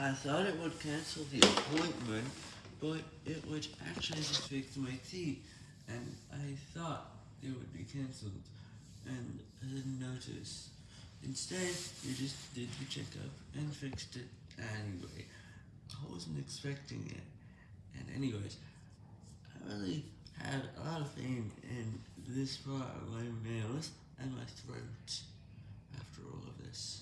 I thought it would cancel the appointment, but it would actually just fix my teeth, and I thought it would be cancelled, and I didn't notice. Instead, you just did the checkup and fixed it anyway. I wasn't expecting it. And anyways, I really had a lot of pain in this part of my nails and my throat. after all of this.